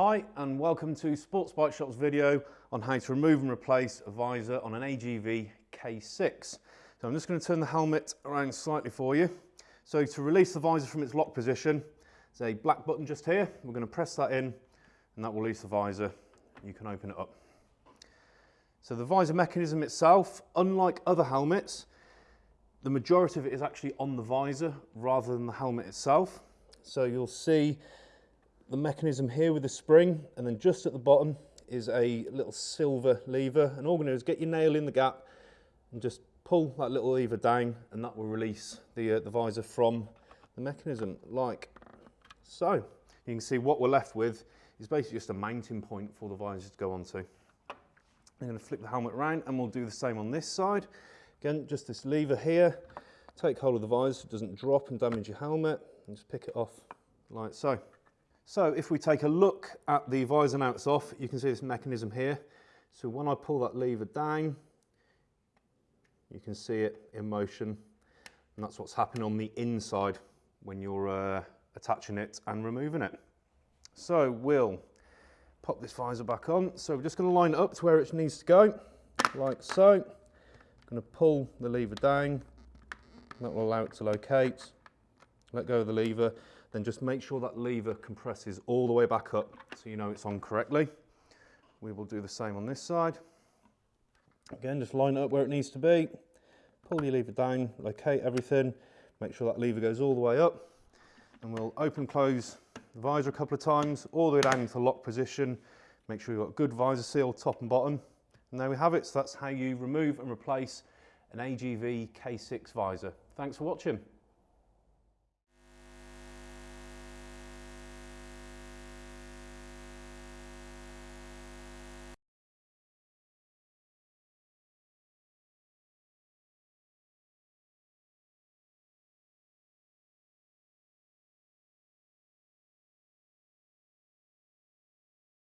Hi and welcome to Sports Bike Shop's video on how to remove and replace a visor on an AGV K6. So I'm just going to turn the helmet around slightly for you. So to release the visor from its lock position, there's a black button just here. We're going to press that in and that will release the visor. You can open it up. So the visor mechanism itself, unlike other helmets, the majority of it is actually on the visor rather than the helmet itself. So you'll see the mechanism here with the spring and then just at the bottom is a little silver lever and all we're going to do is get your nail in the gap and just pull that little lever down and that will release the, uh, the visor from the mechanism like so. You can see what we're left with is basically just a mounting point for the visor to go onto. I'm going to flip the helmet around and we'll do the same on this side. Again, just this lever here, take hold of the visor so it doesn't drop and damage your helmet and just pick it off like so. So if we take a look at the visor now it's off, you can see this mechanism here. So when I pull that lever down, you can see it in motion. And that's what's happening on the inside when you're uh, attaching it and removing it. So we'll pop this visor back on. So we're just going to line it up to where it needs to go, like so. I'm going to pull the lever down. That will allow it to locate. Let go of the lever then just make sure that lever compresses all the way back up so you know it's on correctly. We will do the same on this side. Again, just line it up where it needs to be. Pull your lever down, locate everything, make sure that lever goes all the way up. And we'll open close the visor a couple of times, all the way down into lock position. Make sure you've got good visor seal top and bottom. And there we have it. So that's how you remove and replace an AGV K6 visor. Thanks for watching.